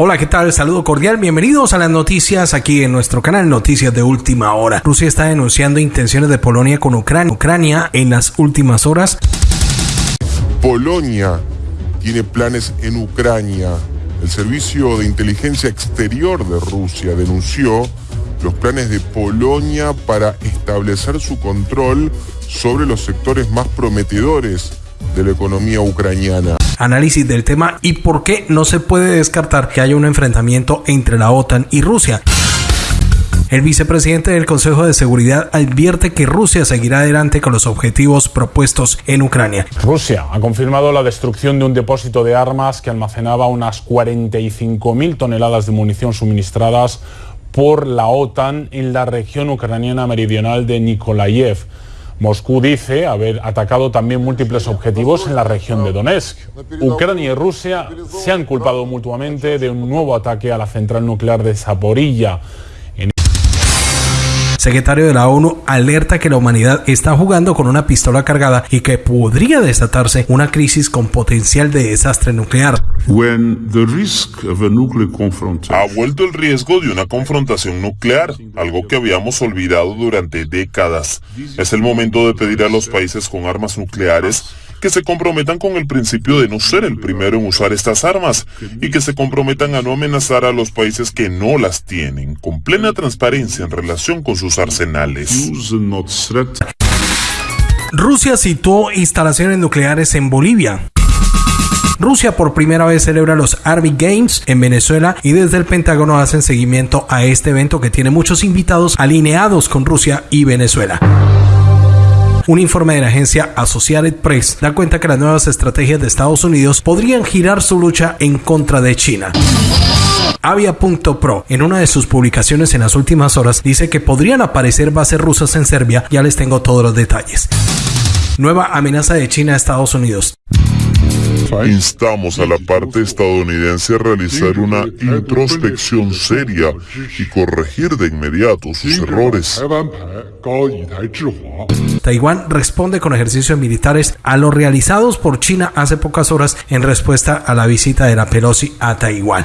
Hola, ¿qué tal? Saludo cordial. Bienvenidos a las noticias aquí en nuestro canal Noticias de Última Hora. Rusia está denunciando intenciones de Polonia con Ucrania, Ucrania en las últimas horas. Polonia tiene planes en Ucrania. El Servicio de Inteligencia Exterior de Rusia denunció los planes de Polonia para establecer su control sobre los sectores más prometedores de la economía ucraniana. Análisis del tema y por qué no se puede descartar que haya un enfrentamiento entre la OTAN y Rusia. El vicepresidente del Consejo de Seguridad advierte que Rusia seguirá adelante con los objetivos propuestos en Ucrania. Rusia ha confirmado la destrucción de un depósito de armas que almacenaba unas 45.000 toneladas de munición suministradas por la OTAN en la región ucraniana meridional de Nikolayev. Moscú dice haber atacado también múltiples objetivos en la región de Donetsk. Ucrania y Rusia se han culpado mutuamente de un nuevo ataque a la central nuclear de Zaporilla secretario de la ONU alerta que la humanidad está jugando con una pistola cargada y que podría desatarse una crisis con potencial de desastre nuclear. ha vuelto el riesgo de una confrontación nuclear, algo que habíamos olvidado durante décadas. Es el momento de pedir a los países con armas nucleares que se comprometan con el principio de no ser el primero en usar estas armas y que se comprometan a no amenazar a los países que no las tienen, con plena transparencia en relación con sus arsenales. Rusia situó instalaciones nucleares en Bolivia. Rusia por primera vez celebra los Army Games en Venezuela y desde el Pentágono hacen seguimiento a este evento que tiene muchos invitados alineados con Rusia y Venezuela. Un informe de la agencia Associated Press da cuenta que las nuevas estrategias de Estados Unidos podrían girar su lucha en contra de China. Avia.pro, en una de sus publicaciones en las últimas horas, dice que podrían aparecer bases rusas en Serbia. Ya les tengo todos los detalles. Nueva amenaza de China a Estados Unidos. Instamos a la parte estadounidense a realizar una introspección seria y corregir de inmediato sus errores. Taiwán responde con ejercicios militares a los realizados por China hace pocas horas en respuesta a la visita de la Pelosi a Taiwán.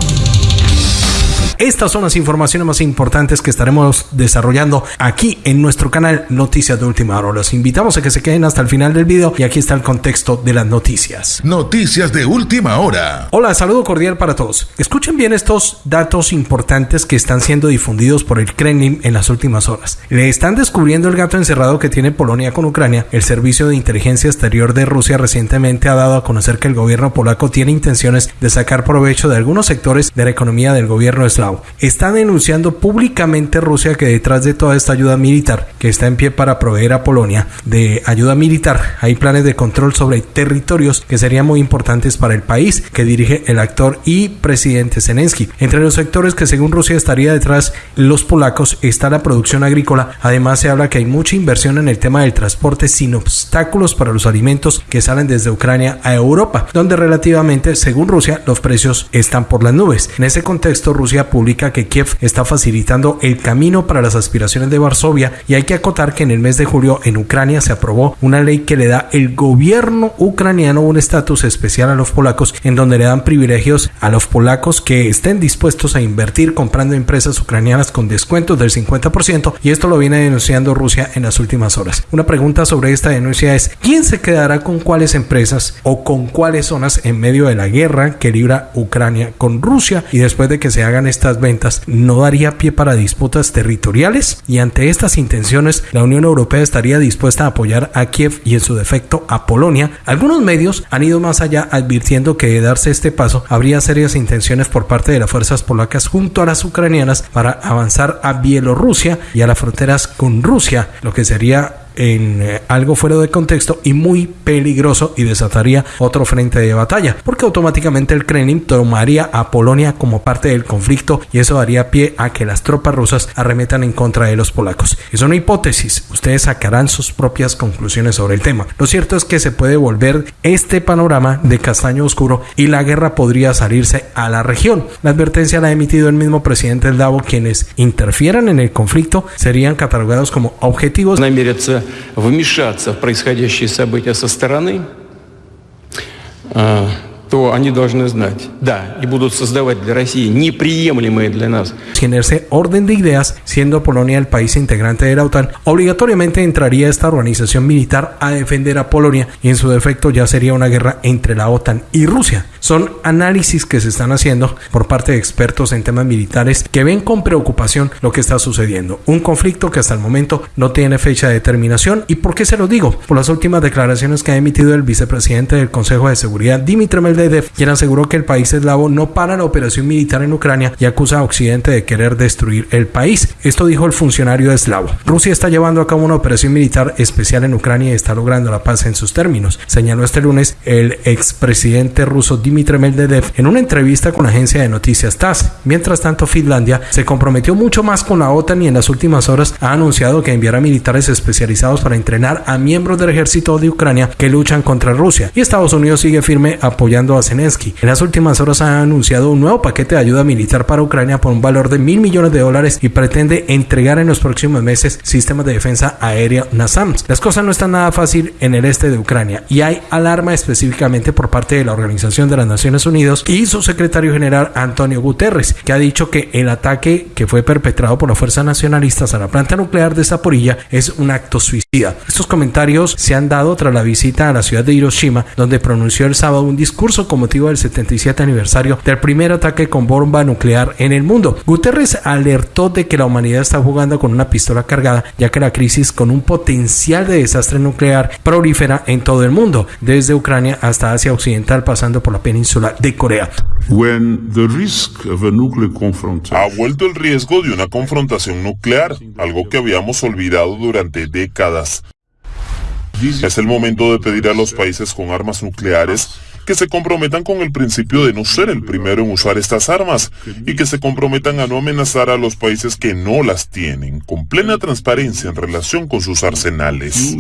Estas son las informaciones más importantes que estaremos desarrollando aquí en nuestro canal Noticias de Última Hora. Los invitamos a que se queden hasta el final del video y aquí está el contexto de las noticias. Noticias de Última Hora. Hola, saludo cordial para todos. Escuchen bien estos datos importantes que están siendo difundidos por el Kremlin en las últimas horas. Le están descubriendo el gato encerrado que tiene Polonia con Ucrania. El Servicio de Inteligencia Exterior de Rusia recientemente ha dado a conocer que el gobierno polaco tiene intenciones de sacar provecho de algunos sectores de la economía del gobierno eslavo Está denunciando públicamente Rusia que detrás de toda esta ayuda militar que está en pie para proveer a Polonia de ayuda militar hay planes de control sobre territorios que serían muy importantes para el país que dirige el actor y presidente Zelensky. Entre los sectores que según Rusia estaría detrás los polacos está la producción agrícola. Además se habla que hay mucha inversión en el tema del transporte sin obstáculos para los alimentos que salen desde Ucrania a Europa, donde relativamente según Rusia los precios están por las nubes. En ese contexto Rusia publica que Kiev está facilitando el camino para las aspiraciones de Varsovia y hay que acotar que en el mes de julio en Ucrania se aprobó una ley que le da el gobierno ucraniano un estatus especial a los polacos en donde le dan privilegios a los polacos que estén dispuestos a invertir comprando empresas ucranianas con descuentos del 50% y esto lo viene denunciando Rusia en las últimas horas. Una pregunta sobre esta denuncia es ¿quién se quedará con cuáles empresas o con cuáles zonas en medio de la guerra que libra Ucrania con Rusia y después de que se hagan estas ventas no daría pie para disputas territoriales y ante estas intenciones la Unión Europea estaría dispuesta a apoyar a Kiev y en su defecto a Polonia. Algunos medios han ido más allá advirtiendo que de darse este paso habría serias intenciones por parte de las fuerzas polacas junto a las ucranianas para avanzar a Bielorrusia y a las fronteras con Rusia, lo que sería en eh, algo fuera de contexto y muy peligroso y desataría otro frente de batalla, porque automáticamente el Kremlin tomaría a Polonia como parte del conflicto y eso daría pie a que las tropas rusas arremetan en contra de los polacos. Es una hipótesis, ustedes sacarán sus propias conclusiones sobre el tema. Lo cierto es que se puede volver este panorama de castaño oscuro y la guerra podría salirse a la región. La advertencia la ha emitido el mismo presidente del Davo, quienes interfieran en el conflicto serían catalogados como objetivos вмешаться в происходящие события со стороны, то они должны знать, да, и будут создавать для России неприемлемые для нас. En ese orden de ideas, siendo Polonia el país integrante de la OTAN, obligatoriamente entraría esta organización militar a defender a Polonia y en su defecto ya sería una guerra entre la OTAN y Rusia. Son análisis que se están haciendo por parte de expertos en temas militares que ven con preocupación lo que está sucediendo. Un conflicto que hasta el momento no tiene fecha de terminación. ¿Y por qué se lo digo? Por las últimas declaraciones que ha emitido el vicepresidente del Consejo de Seguridad, Dimitri Medvedev quien aseguró que el país eslavo no para la operación militar en Ucrania y acusa a Occidente de querer destruir el país. Esto dijo el funcionario eslavo. Rusia está llevando a cabo una operación militar especial en Ucrania y está logrando la paz en sus términos, señaló este lunes el expresidente ruso Dmitry Medvedev en una entrevista con la agencia de noticias TASS. Mientras tanto, Finlandia se comprometió mucho más con la OTAN y en las últimas horas ha anunciado que enviará militares especializados para entrenar a miembros del ejército de Ucrania que luchan contra Rusia. Y Estados Unidos sigue firme apoyando a Zelensky. En las últimas horas ha anunciado un nuevo paquete de ayuda militar para Ucrania por un valor de mil millones de dólares y pretende entregar en los próximos meses sistemas de defensa aérea NASAMS. Las cosas no están nada fácil en el este de Ucrania y hay alarma específicamente por parte de la Organización de las Naciones Unidas y su secretario general Antonio Guterres, que ha dicho que el ataque que fue perpetrado por las fuerzas nacionalistas a la planta nuclear de Zaporilla es un acto suicida. Estos comentarios se han dado tras la visita a la ciudad de Hiroshima, donde pronunció el sábado un discurso con motivo del 77 aniversario del primer ataque con bomba nuclear en el mundo. Guterres alertó de que la humanidad está jugando con una pistola cargada, ya que la crisis con un potencial de desastre nuclear prolifera en todo el mundo, desde Ucrania hasta Asia Occidental, pasando por la península de Corea. ha vuelto el riesgo de una confrontación nuclear, algo que habíamos olvidado durante décadas. Es el momento de pedir a los países con armas nucleares que se comprometan con el principio de no ser el primero en usar estas armas y que se comprometan a no amenazar a los países que no las tienen, con plena transparencia en relación con sus arsenales.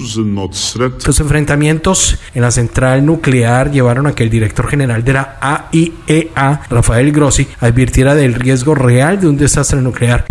Los enfrentamientos en la central nuclear llevaron a que el director general de la AIEA, e Rafael Grossi, advirtiera del riesgo real de un desastre nuclear.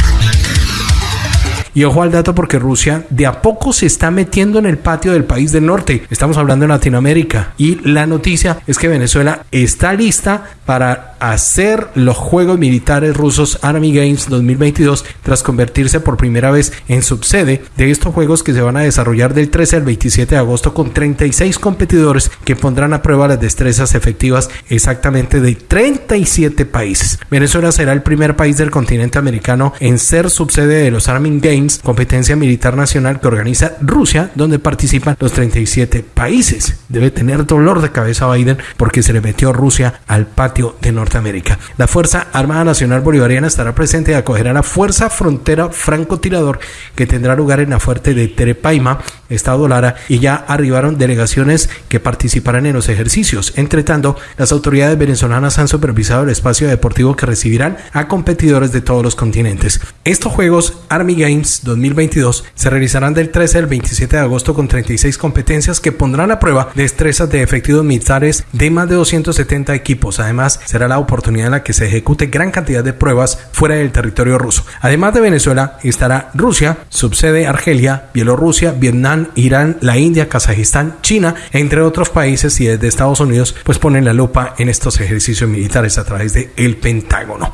Y ojo al dato porque Rusia de a poco se está metiendo en el patio del país del norte. Estamos hablando de Latinoamérica. Y la noticia es que Venezuela está lista para hacer los Juegos Militares Rusos Army Games 2022 tras convertirse por primera vez en subsede de estos Juegos que se van a desarrollar del 13 al 27 de agosto con 36 competidores que pondrán a prueba las destrezas efectivas exactamente de 37 países. Venezuela será el primer país del continente americano en ser subsede de los Army Games competencia militar nacional que organiza Rusia, donde participan los 37 países. Debe tener dolor de cabeza Biden porque se le metió Rusia al patio de Norteamérica. La Fuerza Armada Nacional Bolivariana estará presente y acogerá la Fuerza Frontera Francotirador que tendrá lugar en la fuerte de Terepaima, Estado Lara, y ya arribaron delegaciones que participarán en los ejercicios. Entre tanto, las autoridades venezolanas han supervisado el espacio deportivo que recibirán a competidores de todos los continentes. Estos Juegos Army Games 2022 se realizarán del 13 al 27 de agosto con 36 competencias que pondrán a prueba destrezas de efectivos militares de más de 270 equipos. Además, será la oportunidad en la que se ejecute gran cantidad de pruebas fuera del territorio ruso. Además de Venezuela, estará Rusia, subsede Argelia, Bielorrusia, Vietnam, Irán, la India, Kazajistán, China, entre otros países y desde Estados Unidos, pues ponen la lupa en estos ejercicios militares a través de el Pentágono.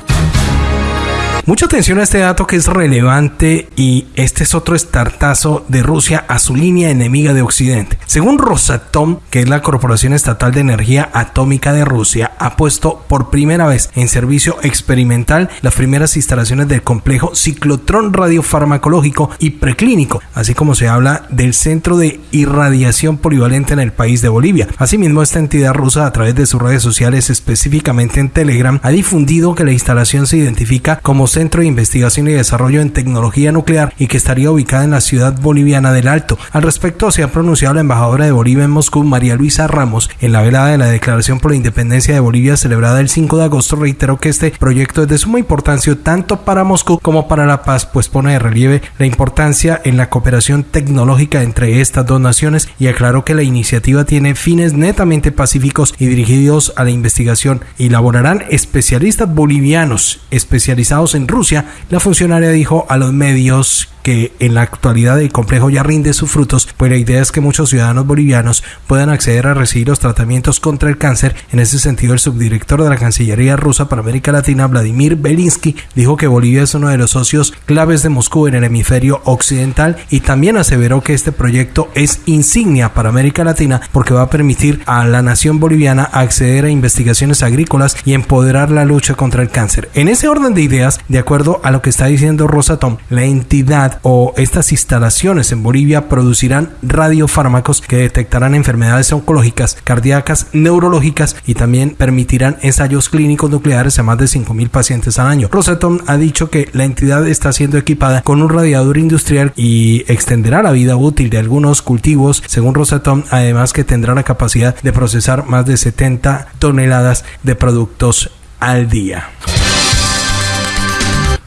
Mucha atención a este dato que es relevante y este es otro estartazo de Rusia a su línea enemiga de Occidente. Según Rosatom, que es la Corporación Estatal de Energía Atómica de Rusia, ha puesto por primera vez en servicio experimental las primeras instalaciones del complejo ciclotrón radiofarmacológico y preclínico, así como se habla del Centro de Irradiación Polivalente en el país de Bolivia. Asimismo, esta entidad rusa a través de sus redes sociales, específicamente en Telegram, ha difundido que la instalación se identifica como Centro de Investigación y Desarrollo en Tecnología Nuclear y que estaría ubicada en la ciudad boliviana del Alto. Al respecto se ha pronunciado la embajadora de Bolivia en Moscú, María Luisa Ramos, en la velada de la Declaración por la Independencia de Bolivia celebrada el 5 de agosto, reiteró que este proyecto es de suma importancia tanto para Moscú como para la paz, pues pone de relieve la importancia en la cooperación tecnológica entre estas dos naciones y aclaró que la iniciativa tiene fines netamente pacíficos y dirigidos a la investigación y laborarán especialistas bolivianos especializados en Rusia, la funcionaria dijo a los medios que en la actualidad el complejo ya rinde sus frutos, pues la idea es que muchos ciudadanos bolivianos puedan acceder a recibir los tratamientos contra el cáncer. En ese sentido, el subdirector de la Cancillería rusa para América Latina, Vladimir Belinsky, dijo que Bolivia es uno de los socios claves de Moscú en el hemisferio occidental y también aseveró que este proyecto es insignia para América Latina porque va a permitir a la nación boliviana acceder a investigaciones agrícolas y empoderar la lucha contra el cáncer. En ese orden de ideas, de acuerdo a lo que está diciendo Rosatom, la entidad o estas instalaciones en Bolivia producirán radiofármacos que detectarán enfermedades oncológicas, cardíacas, neurológicas y también permitirán ensayos clínicos nucleares a más de 5.000 pacientes al año. Rosatom ha dicho que la entidad está siendo equipada con un radiador industrial y extenderá la vida útil de algunos cultivos, según Rosatom, además que tendrá la capacidad de procesar más de 70 toneladas de productos al día.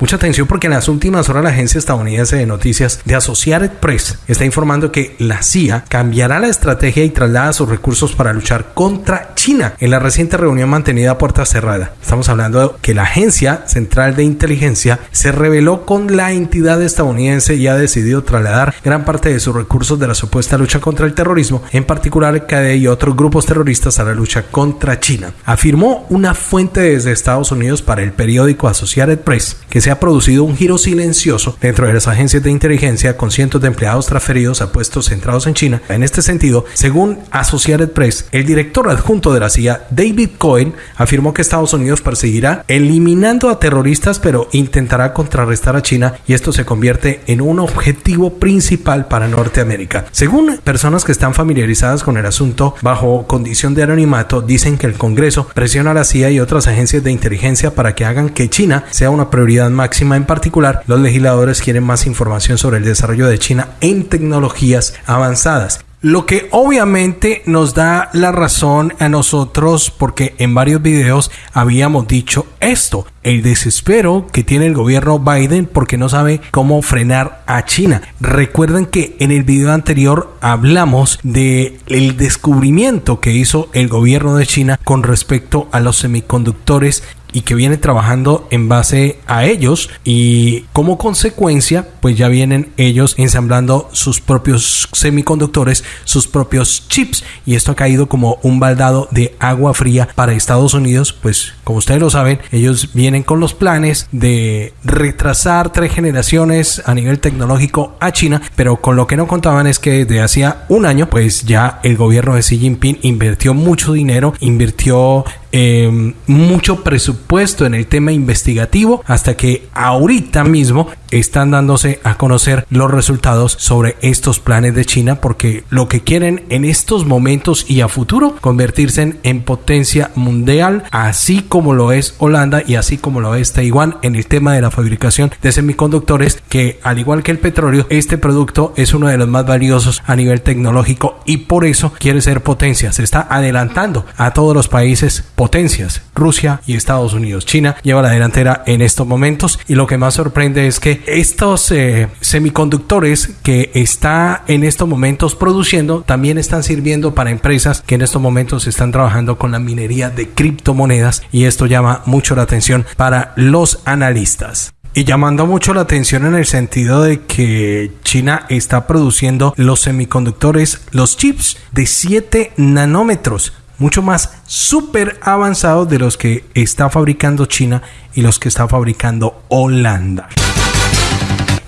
Mucha atención porque en las últimas horas la agencia estadounidense de noticias de Associated Press está informando que la CIA cambiará la estrategia y traslada sus recursos para luchar contra China en la reciente reunión mantenida a puerta cerrada. Estamos hablando que la agencia central de inteligencia se reveló con la entidad estadounidense y ha decidido trasladar gran parte de sus recursos de la supuesta lucha contra el terrorismo, en particular el KD y otros grupos terroristas a la lucha contra China. Afirmó una fuente desde Estados Unidos para el periódico Associated Press que se ha producido un giro silencioso dentro de las agencias de inteligencia con cientos de empleados transferidos a puestos centrados en China. En este sentido, según Associated Press, el director adjunto de la CIA, David Cohen, afirmó que Estados Unidos perseguirá eliminando a terroristas, pero intentará contrarrestar a China y esto se convierte en un objetivo principal para Norteamérica. Según personas que están familiarizadas con el asunto bajo condición de anonimato, dicen que el Congreso presiona a la CIA y otras agencias de inteligencia para que hagan que China sea una prioridad máxima. En particular, los legisladores quieren más información sobre el desarrollo de China en tecnologías avanzadas. Lo que obviamente nos da la razón a nosotros porque en varios videos habíamos dicho esto, el desespero que tiene el gobierno Biden porque no sabe cómo frenar a China. Recuerden que en el video anterior hablamos de el descubrimiento que hizo el gobierno de China con respecto a los semiconductores y que viene trabajando en base a ellos y como consecuencia pues ya vienen ellos ensamblando sus propios semiconductores, sus propios chips y esto ha caído como un baldado de agua fría para Estados Unidos pues como ustedes lo saben ellos vienen con los planes de retrasar tres generaciones a nivel tecnológico a China pero con lo que no contaban es que desde hacía un año pues ya el gobierno de Xi Jinping invirtió mucho dinero invirtió eh, mucho presupuesto en el tema investigativo hasta que ahorita mismo están dándose a conocer los resultados sobre estos planes de China porque lo que quieren en estos momentos y a futuro convertirse en potencia mundial así como lo es Holanda y así como lo es Taiwán en el tema de la fabricación de semiconductores que al igual que el petróleo este producto es uno de los más valiosos a nivel tecnológico y por eso quiere ser potencia. Se está adelantando a todos los países potencias Rusia y Estados Unidos. China lleva la delantera en estos momentos y lo que más sorprende es que estos eh, semiconductores que está en estos momentos produciendo también están sirviendo para empresas que en estos momentos están trabajando con la minería de criptomonedas y esto llama mucho la atención para los analistas. Y llamando mucho la atención en el sentido de que China está produciendo los semiconductores, los chips de 7 nanómetros, mucho más súper avanzados de los que está fabricando China y los que está fabricando Holanda.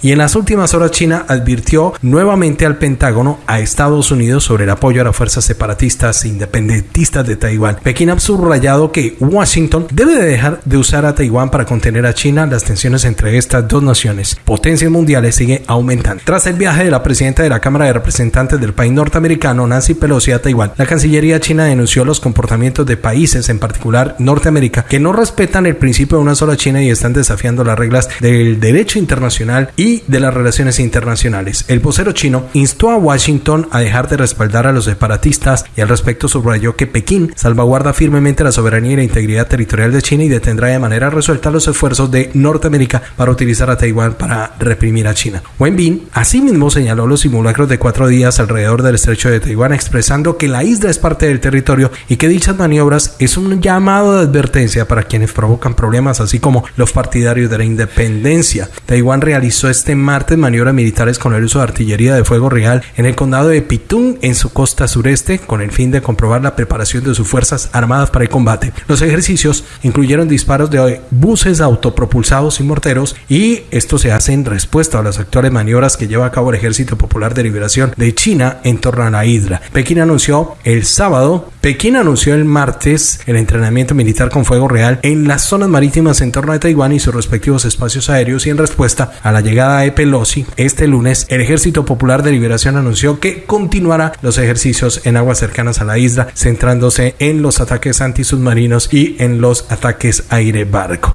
Y en las últimas horas China advirtió nuevamente al Pentágono a Estados Unidos sobre el apoyo a las fuerzas separatistas e independentistas de Taiwán. Pekín ha subrayado que Washington debe de dejar de usar a Taiwán para contener a China. Las tensiones entre estas dos naciones, potencias mundiales, sigue aumentando. Tras el viaje de la presidenta de la Cámara de Representantes del país norteamericano, Nancy Pelosi, a Taiwán, la Cancillería china denunció los comportamientos de países, en particular Norteamérica, que no respetan el principio de una sola China y están desafiando las reglas del derecho internacional y de las relaciones internacionales. El vocero chino instó a Washington a dejar de respaldar a los separatistas y al respecto subrayó que Pekín salvaguarda firmemente la soberanía y la integridad territorial de China y detendrá de manera resuelta los esfuerzos de Norteamérica para utilizar a Taiwán para reprimir a China. Wen Bin asimismo señaló los simulacros de cuatro días alrededor del estrecho de Taiwán expresando que la isla es parte del territorio y que dichas maniobras es un llamado de advertencia para quienes provocan problemas así como los partidarios de la independencia. Taiwán realizó este martes maniobras militares con el uso de artillería de fuego real en el condado de Pitún, en su costa sureste, con el fin de comprobar la preparación de sus fuerzas armadas para el combate. Los ejercicios incluyeron disparos de buses autopropulsados y morteros y esto se hace en respuesta a las actuales maniobras que lleva a cabo el Ejército Popular de Liberación de China en torno a la isla. Pekín anunció el sábado, Pekín anunció el martes el entrenamiento militar con fuego real en las zonas marítimas en torno a Taiwán y sus respectivos espacios aéreos y en respuesta a la llegada de Pelosi este lunes, el Ejército Popular de Liberación anunció que continuará los ejercicios en aguas cercanas a la isla, centrándose en los ataques antisubmarinos y en los ataques aire-barco.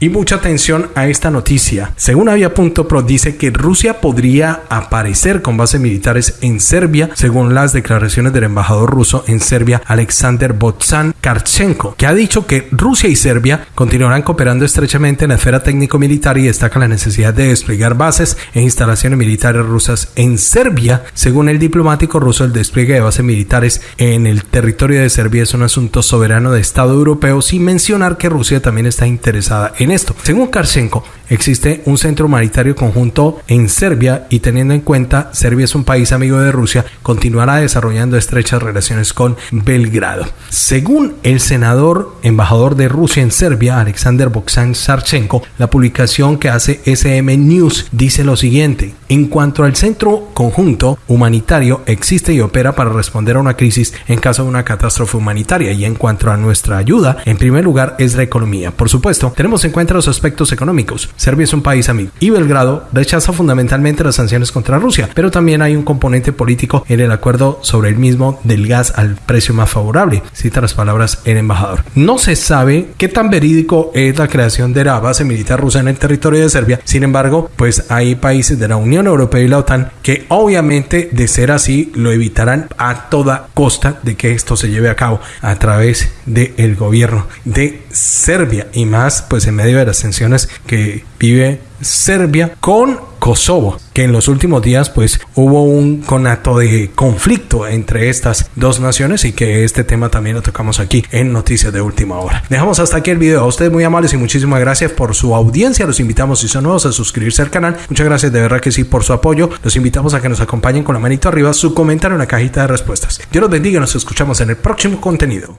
Y mucha atención a esta noticia. Según Avia.pro dice que Rusia podría aparecer con bases militares en Serbia, según las declaraciones del embajador ruso en Serbia, Alexander Botsan Karchenko, que ha dicho que Rusia y Serbia continuarán cooperando estrechamente en la esfera técnico-militar y destaca la necesidad de desplegar bases e instalaciones militares rusas en Serbia. Según el diplomático ruso, el despliegue de bases militares en el territorio de Serbia es un asunto soberano de Estado europeo, sin mencionar que Rusia también está interesada en esto. Según Karchenko, existe un centro humanitario conjunto en Serbia y teniendo en cuenta Serbia es un país amigo de Rusia, continuará desarrollando estrechas relaciones con Belgrado. Según el senador embajador de Rusia en Serbia, Alexander Boksan Sarchenko, la publicación que hace SM News dice lo siguiente: En cuanto al centro conjunto humanitario existe y opera para responder a una crisis en caso de una catástrofe humanitaria y en cuanto a nuestra ayuda, en primer lugar es la economía. Por supuesto, tenemos en cuenta los aspectos económicos. Serbia es un país amigo y Belgrado rechaza fundamentalmente las sanciones contra Rusia, pero también hay un componente político en el acuerdo sobre el mismo del gas al precio más favorable, cita las palabras el embajador. No se sabe qué tan verídico es la creación de la base militar rusa en el territorio de Serbia, sin embargo, pues hay países de la Unión Europea y la OTAN que obviamente de ser así lo evitarán a toda costa de que esto se lleve a cabo a través del gobierno de Serbia y más pues en medio de las tensiones que vive Serbia con Kosovo, que en los últimos días pues hubo un conato de conflicto entre estas dos naciones y que este tema también lo tocamos aquí en Noticias de Última Hora. Dejamos hasta aquí el video. A ustedes muy amables y muchísimas gracias por su audiencia. Los invitamos si son nuevos a suscribirse al canal. Muchas gracias de verdad que sí por su apoyo. Los invitamos a que nos acompañen con la manito arriba, su comentario en la cajita de respuestas. Dios los bendiga y nos escuchamos en el próximo contenido.